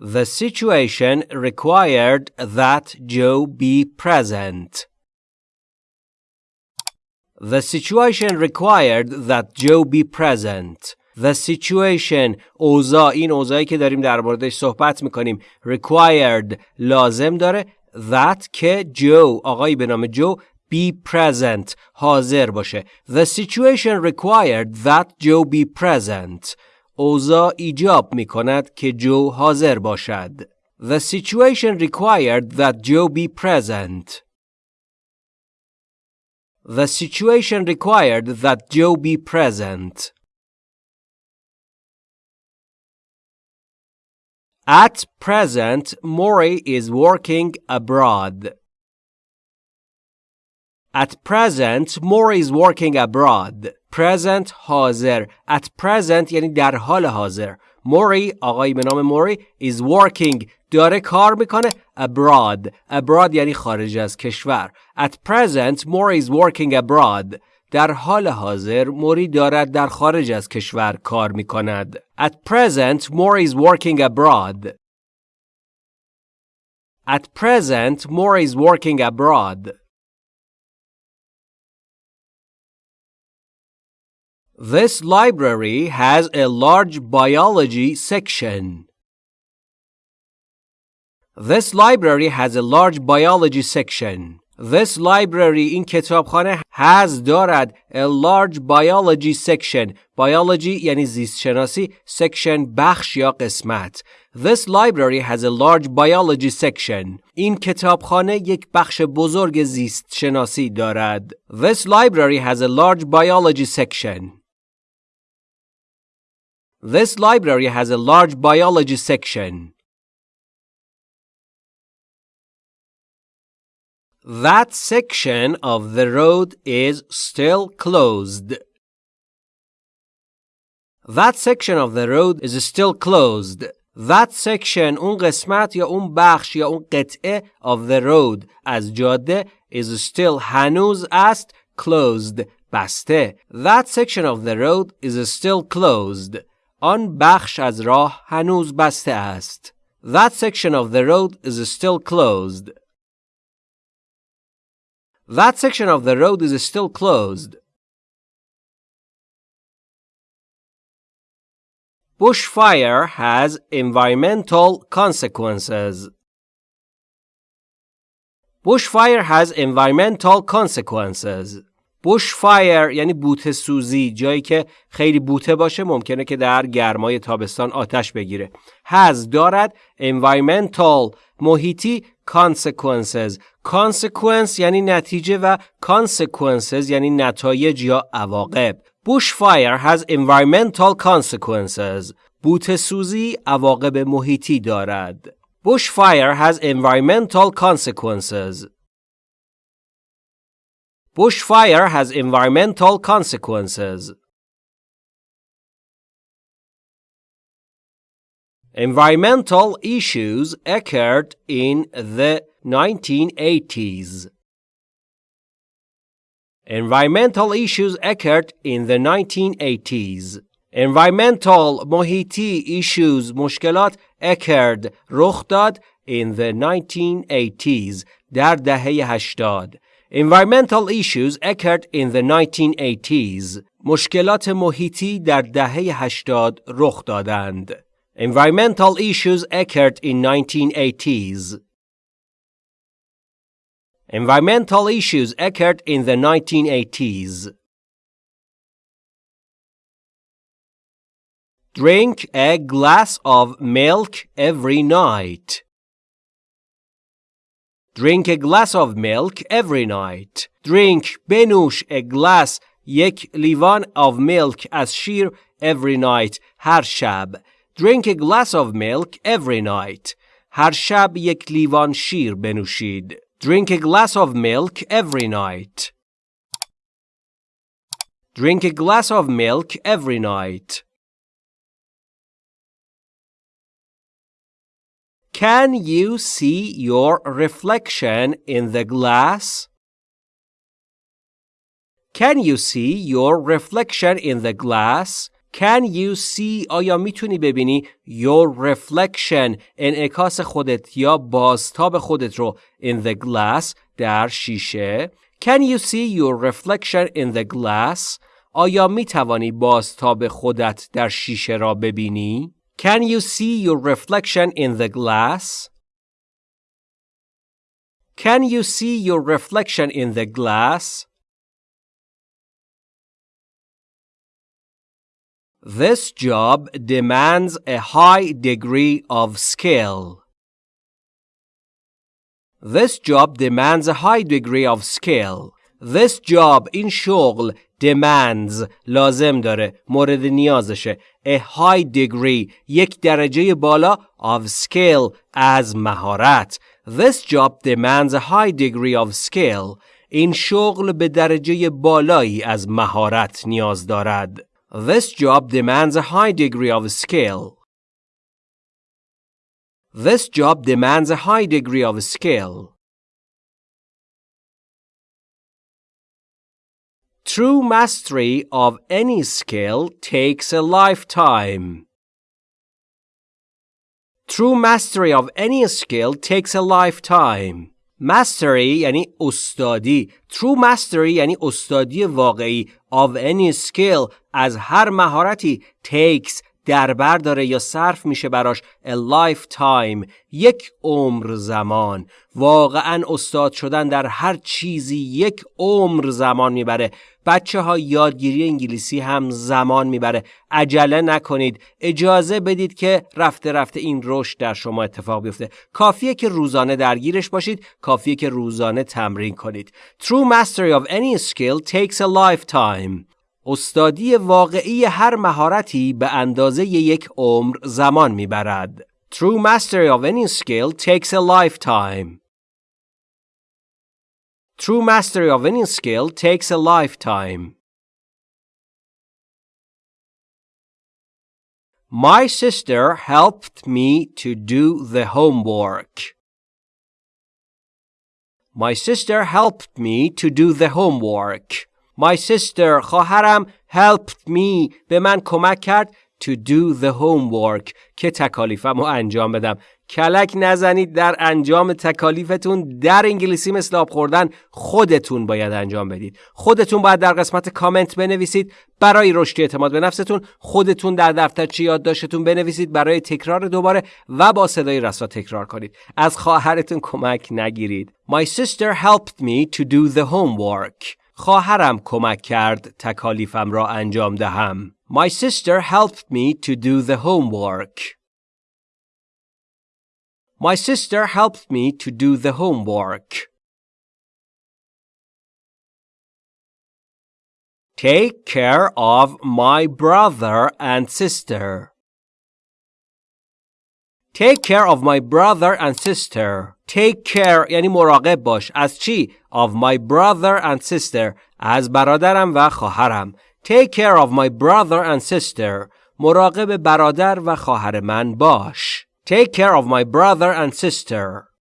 The situation required that Joe be present. The situation required that Joe be present. The situation اوضاع این اوضاعی که داریم در موردش صحبت میکنیم required لازم داره that که جو آقایی به نام جو be present حاضر باشه The situation required that Joe be present اوضاع ایجاب می کند که جو حاضر باشد The situation required that Joe be present The situation required that Joe be present At present, Maury is working abroad. At present, Maury is working abroad. Present حاضر. At present یعنی در حال حاضر. Maury آقایی به نام موری is working داره کار میکنه abroad. Abroad یعنی خارج از کشور. At present, Maury is working abroad. در حال حاضر موری دارد در خارج از کشور کار می کند. At present, Mori is working abroad. At present, Mori is working abroad. This library has a large biology section. This library has a large biology section. This library این کتابخانه has دارد a large biology section biology یعنی زیست شناسی section بخش یا قسمت This library has a large biology section این کتابخانه یک بخش بزرگ زیست شناسی دارد This library has a large biology section This library has a large biology section That section of the road is still closed. That section of the road is still closed. That section اون قسمت یا اون بخش یا اون قطعه of the road از جاده is still هنوز است closed بسته. That section of the road is still closed. آن بخش از راه هنوز بسته است. That section of the road is still closed. That section of the road is still closed. Bushfire has environmental consequences. Bushfire has environmental consequences. بوش فایر یعنی بوته سوزی جایی که خیلی بوته باشه ممکنه که در گرمای تابستان آتش بگیره. هز دارد environmental محیطی consequences. consequence یعنی نتیجه و consequences یعنی نتایج یا عواقب. بوش فایر has environmental consequences. بوته سوزی عواقب محیطی دارد. بوش فایر has environmental consequences. bushfire has environmental consequences Environmental issues occurred in the 1980s. Environmental issues occurred in the 1980s. Environmental محیطی issues مشکلات occurred رخ داد in the 1980s در دهه 80. Environmental issues occurred in the 1980s. مشکلات محیطی در دهه 80 رخ دادند. Environmental issues occurred in 1980s. Environmental issues occurred in the 1980s. Drink a glass of milk every night. Drink a glass of milk every night. Drink بنوش a glass یک لیوان of milk از شیر every night هر شب. Drink a glass of milk every night. هر شب یک لیوان شیر بنوشید. Drink a glass of milk every night. Drink a glass of milk every night. Can you see your reflection in the glass? Can you see your reflection in the glass? Can you see آیا میتونی ببینی your reflection انعکاس خودت یا بازتاب خودت رو in the glass در شیشه Can you see your reflection in the glass آیا می توانی بازتاب خودت در شیشه را ببینی Can you see your reflection in the glass Can you see your reflection in the glass This job demands a high degree of skill. This job demands a high degree of skill. This job این شغل demands لازم داره مورد نیازشه a high degree یک درجه بالا of skill از مهارت This job demands a high degree of skill این شغل به درجه بالایی از مهارت نیاز دارد This job demands a high degree of skill. This job demands a high degree of skill. True mastery of any skill takes a lifetime. True mastery of any skill takes a lifetime. mastery یعنی استادی true mastery یعنی استادی واقعی of any skill از هر مهارتی takes در بر داره یا صرف میشه براش a lifetime یک عمر زمان. واقعا استاد شدن در هر چیزی یک عمر زمان می‌بره. بچه ها یادگیری انگلیسی هم زمان می‌بره. عجله نکنید. اجازه بدید که رفته رفته این رشد در شما اتفاق بیفته. کافیه که روزانه درگیرش باشید. کافیه که روزانه تمرین کنید. True mastery of any skill takes a lifetime. استادی واقعی هر مهارتی به اندازه یک عمر زمان می‌برد True mastery of any skill takes a lifetime True mastery of any skill takes a lifetime. My sister helped me to do the homework. My sister helped me to do the homework. My sister خواهرم helped me. به من کمک کرد to do the homework. که تکالیفم رو انجام بدم. کلک نزنید در انجام تکالیفتون. در انگلیسی مثل آب خوردن خودتون باید انجام بدید. خودتون باید در قسمت کامنت بنویسید. برای رشد اعتماد به نفستون خودتون در دفترچه یادداشتتون بنویسید. برای تکرار دوباره و با صدای رسا تکرار کنید. از خواهرتون کمک نگیرید. My sister helped me to do the homework. خواهرم کمک کرد تکالیفم را انجام دهم My sister helped me to do the homework My sister helped me to do the homework. Take care of my brother and sister. Take care of my brother and sister. Take care یعنی مراقب باش. از چی؟ Of my brother and sister. از برادرم و خواهرم. Take care of my brother and sister. مراقب برادر و خواهر من باش. Take care of my brother and sister.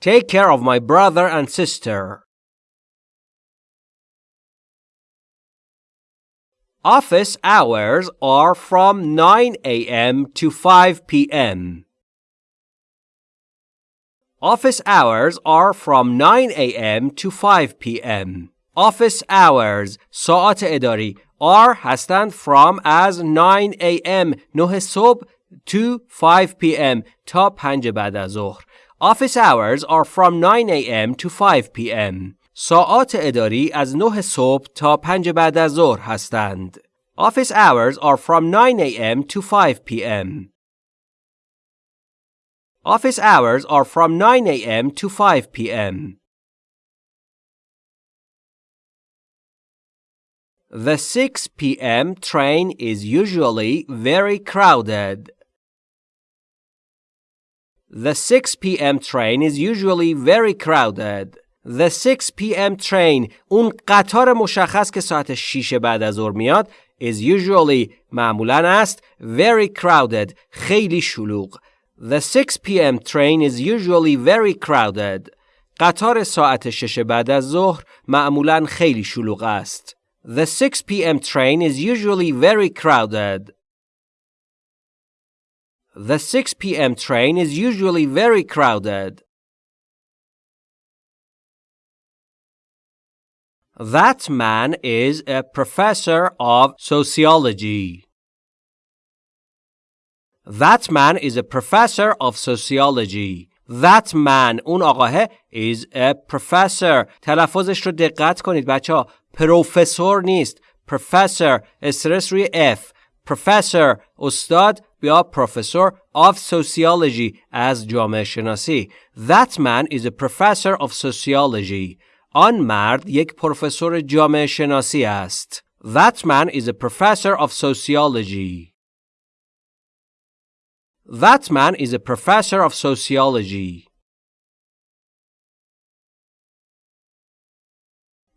Take care of my brother and sister. Office hours are from 9 a.m. to 5 p.m. Office hours are from 9 a.m. to 5 p.m. Office hours ساعت اداری are هستند from as 9 a.m. 9 صبح to 5 p.m. تا 5 بعد از ظهر. Office hours are from 9 a.m. to 5 p.m. ساعات اداری از 9 صبح تا 5 بعد از ظهر هستند. Office hours are from 9 a.m. to 5 p.m. Office hours are from 9 a.m. to 5 p.m. The 6 p.m. train is usually very crowded. The 6 p.m. train is usually very crowded. The 6 p.m. train اون قطار مشخص که ساعت 6 بعد از ظهر میاد is usually معمولا است very crowded خیلی شلوغ. The 6 p.m. train is usually very crowded. قطار ساعت 6 بعد از ظهر معمولا خیلی شلوغ است. The 6 p.m. train is usually very crowded. The 6 p.m. train is usually very crowded. That man is a professor of sociology. That man is a professor of sociology. That man اون آقاه is a professor تلفظش رو دقت کنید بچه ها پروفسور نیست professor استرس روی F professor استاد یا professor of sociology از جامعه شناسی That man is a professor of sociology آن مرد یک پروفسور جامعه شناسی است That man is a professor of sociology That man is a professor of sociology.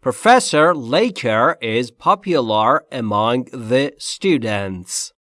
Professor Laker is popular among the students.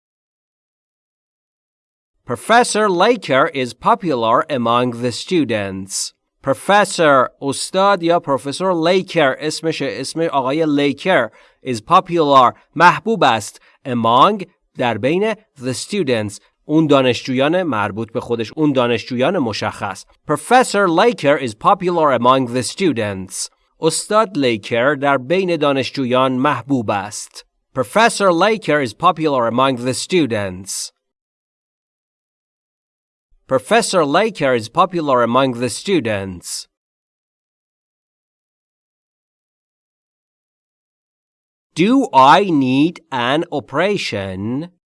Professor Laker is popular among the students. Professor استاد یا پروفسور لیکر اسمش اسم آقای لیکر is popular محبوب است among در بین the students اون دانشجویان مربوط به خودش اون دانشجویان مشخص. پروفسور لایکر از پاپولار امانگ دی استودنتس استاد لایکر در بین دانشجویان محبوب است. پروفسور لایکر از پاپولار امانگ دی استودنتس پروفسور لایکر از پاپولار امانگ دی استودنتس Do I need an operation?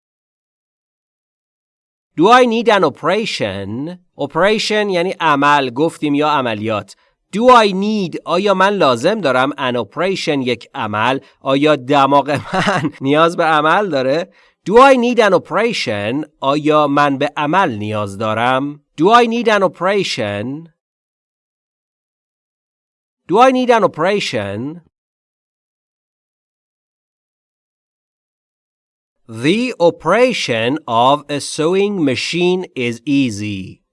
Do I need an operation? Operation یعنی عمل گفتیم یا عملیات. Do I need آیا من لازم دارم an operation یک عمل آیا دماغ من نیاز به عمل داره Do I need an operation آیا من به عمل نیاز دارم Do I need an operation Do I need an operation The operation of a sewing machine is easy.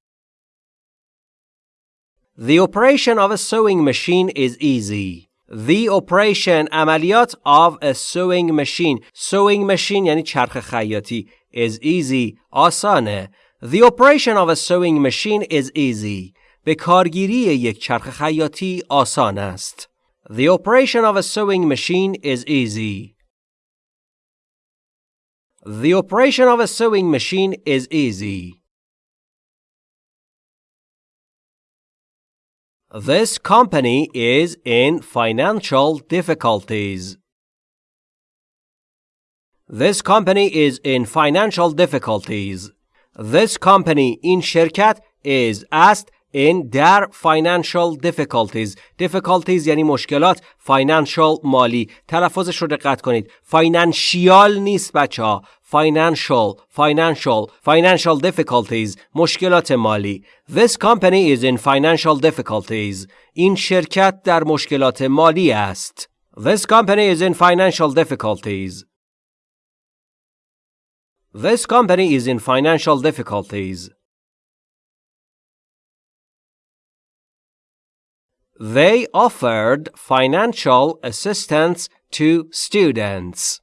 The operation of a sewing machine is easy. The operation عملیات of a sewing machine sewing machine یعنی چرخ خیاطی is easy آسانه The operation of a sewing machine is easy به کارگیری یک چرخ خیاطی آسان است The operation of a sewing machine is easy the operation of a sewing machine is easy. This company is in financial difficulties. This company is in financial difficulties. This company in شرکت is است in در financial difficulties difficulties یعنی مشکلات financial مالی تلفظش رو دقت کنید financial نیست بچه ها financial financial financial difficulties مشکلات مالی this company is in financial difficulties این شرکت در مشکلات مالی است this company is in financial difficulties this company is in financial difficulties They offered financial assistance to students.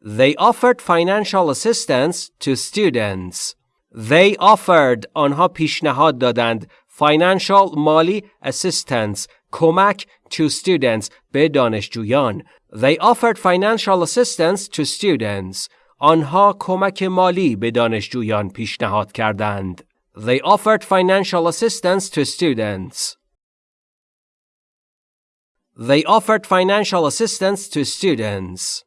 They offered financial assistance to students. They offered آنها پیشنهاد دادند financial مالی assistance کمک to students به دانشجویان. They offered financial assistance to students. آنها کمک مالی به دانشجویان پیشنهاد کردند. They offered financial assistance to students. They offered financial assistance to students.